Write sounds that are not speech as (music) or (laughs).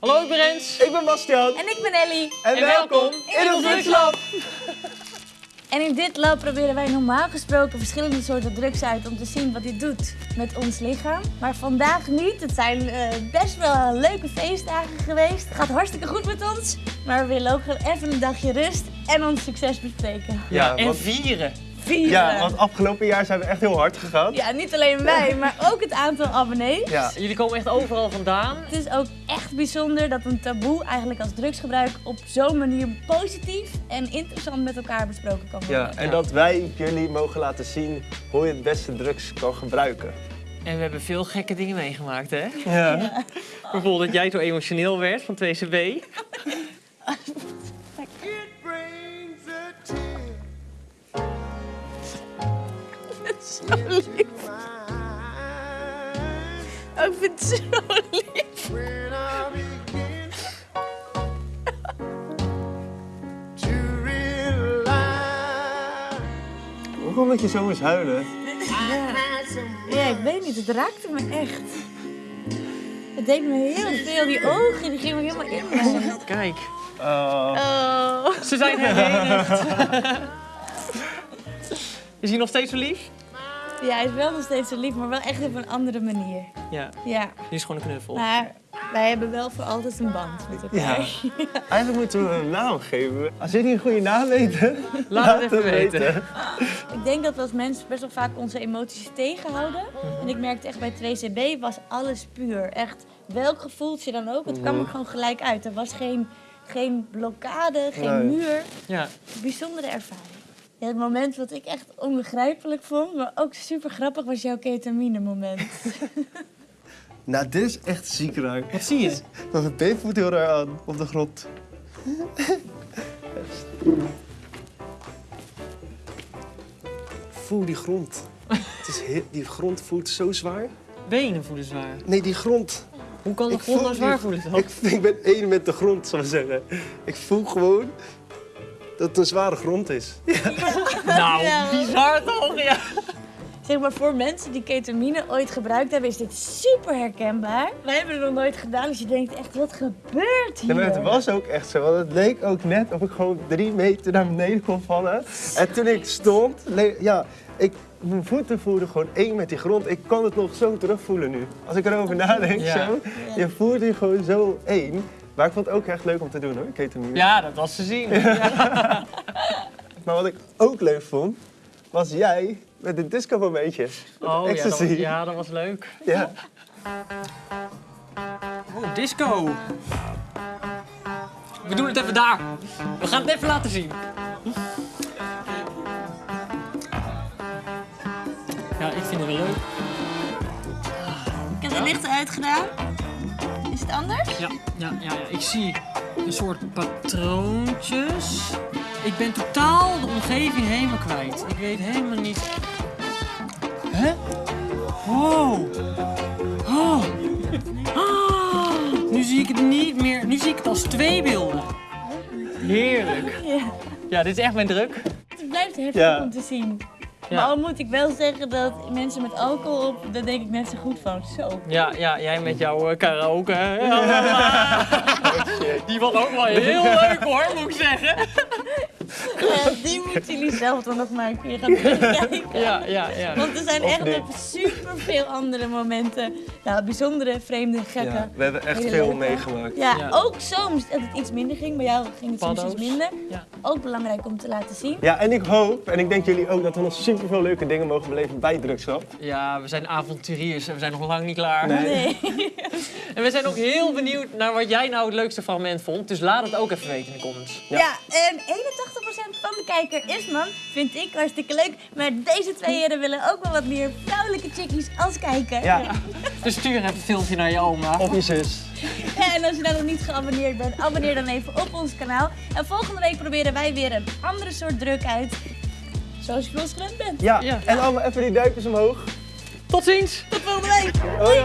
Hallo, ik ben Rens. Ik ben Bastiaan. En ik ben Ellie. En, En welkom in ons drugslab. En in dit lab proberen wij normaal gesproken verschillende soorten drugs uit om te zien wat dit doet met ons lichaam. Maar vandaag niet. Het zijn eh, best wel leuke feestdagen geweest. Het gaat hartstikke goed met ons. Maar we willen ook gewoon even een dagje rust en ons succes bespreken. Ja, en want, vieren. Vieren. ja, want afgelopen jaar zijn we echt heel hard gegaan. Ja, niet alleen wij, maar ook het aantal abonnees. Ja. Jullie komen echt overal vandaan. Het is ook echt bijzonder dat een taboe eigenlijk als drugsgebruik op zo'n manier positief en interessant met elkaar besproken kan worden. Ja, en dat wij jullie mogen laten zien hoe je het beste drugs kan gebruiken. En we hebben veel gekke dingen meegemaakt, hè? Ja. Bijvoorbeeld dat jij zo emotioneel werd van 2CB. Zo lief. Oh, ik vind het zo lief. Hoe kom dat je zo moest huilen? Ja, ik weet niet, het raakte me echt. Het deed me heel veel, die ogen die gingen me helemaal in. me. Kijk, Oh. Oh. ze zijn herenigd. Is hij nog steeds zo lief? Ja, hij is wel nog steeds zo lief, maar wel echt op een andere manier. Ja, Ja, die is gewoon een knuffel. maar wij hebben wel voor altijd een band met elkaar. Ja. (laughs) Eigenlijk moeten we een naam geven. Als jullie een goede naam weten, (laughs) Laat het even weten. Ik denk dat we als mensen best wel vaak onze emoties tegenhouden. En ik merkte echt bij 2CB was alles puur. Echt, welk gevoeltje dan ook, het kwam er gewoon gelijk uit. Er was geen, geen blokkade, geen Nee. muur. Ja, Bijzondere ervaring. Ja, het moment wat ik echt onbegrijpelijk vond, maar ook super grappig, was jouw ketamine moment. (laughs) Nou, dit is echt ziek raar. wat zie je? (laughs) Dat het been voelt heel raar aan op de grond. (laughs) Voel die grond. Het is heel- die grond voelt zo zwaar. Benen voelen zwaar. Nee, die grond. Hoe kan de Ik grond nou zwaar voelen dan? Ik, ik ben één met de grond, zou ik zeggen. Ik voel gewoon dat het een zware grond is. (laughs) Nou, Ja. bizar toch? Ja. Zeg maar, voor mensen die ketamine ooit gebruikt hebben, is dit super herkenbaar. Wij hebben het nog nooit gedaan, dus je denkt echt, wat gebeurt hier? Ja, maar het was ook echt zo, want het leek ook net of ik gewoon drie meter naar beneden kon vallen. En toen ik stond, ja, ik, mijn voeten voelden gewoon één met die grond. Ik kan het nog zo terugvoelen nu. Als ik erover nadenk, Ja. zo, je voelt je gewoon zo één. Maar ik vond het ook echt leuk om te doen hoor, ketamine. Ja, dat was te zien. (laughs) (laughs) Maar wat ik ook leuk vond, was jij met de disco momentjes. Oh ja dat, was, ja, dat was leuk. Ja. Oh, disco. We doen het even daar. We gaan het even laten zien. Ja, ik vind het wel leuk. Ik heb de lichten uitgedaan. Is het anders? Ja, ja, ja, ja. ik zie een soort patroontjes. Ik ben totaal de omgeving helemaal kwijt. Ik weet helemaal niet. Hè? Wow. Oh. Ah, nu zie ik het niet meer. Nu zie ik het als twee beelden. Heerlijk. Ja. Ja, dit is echt mijn druk. Het blijft heftig Ja. om te zien. Ja. Maar al moet ik wel zeggen dat mensen met alcohol op, daar denk ik net zo goed van. Zo. Ja, ja jij met jouw eh, karaoke. hè? (laughs) Die was ook wel heel (laughs) leuk hoor, moet ik zeggen. Ja, die moeten jullie zelf dan nog maar een keer gaan terugkijken. (laughs) Ja, ja, ja. Want er zijn Of echt super veel andere momenten. Nou, bijzondere, vreemde, gekke. ja, we hebben echt veel meegemaakt. Ja, Ja. ook soms dat het iets minder ging. Bij jou ging het soms iets minder. Ja. Ook belangrijk om te laten zien. Ja, en ik hoop, en ik denk jullie ook, dat we nog super veel leuke dingen mogen beleven bij Drugslab. Ja, we zijn avonturiers en we zijn nog lang niet klaar. Nee. Nee. (laughs) En we zijn ook heel benieuwd naar wat jij nou het leukste fragment vond. Dus laat het ook even weten in de comments. Ja. en 81% van de kijker is man. Vind ik hartstikke leuk. Maar deze twee heren willen ook wel wat meer vrouwelijke chickies als kijker. Ja, (laughs) Dus stuur even een filmpje naar je oma. of je zus. En als je nou nog niet geabonneerd bent, abonneer dan even op ons kanaal. En volgende week proberen wij weer een andere soort druk uit. Zoals je ons gewend bent. Ja, Ja. en allemaal even die duimpjes omhoog. Tot ziens! Tot volgende week! Hoi,